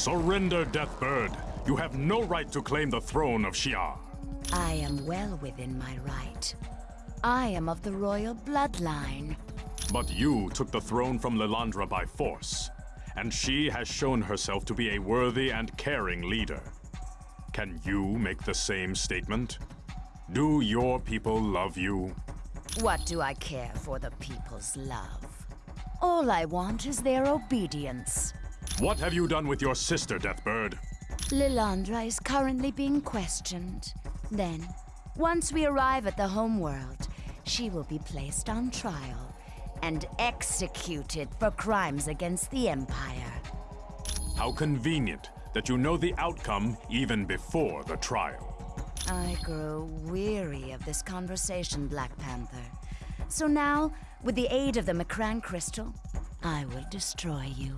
Surrender, Deathbird. You have no right to claim the throne of Shi'ar. I am well within my right. I am of the royal bloodline. But you took the throne from Lilandra by force, and she has shown herself to be a worthy and caring leader. Can you make the same statement? Do your people love you? What do I care for the people's love? All I want is their obedience. What have you done with your sister, Deathbird? Lilandra is currently being questioned. Then, once we arrive at the homeworld, she will be placed on trial and executed for crimes against the Empire. How convenient that you know the outcome even before the trial. I grow weary of this conversation, Black Panther. So now, with the aid of the M'Kraan crystal, I will destroy you.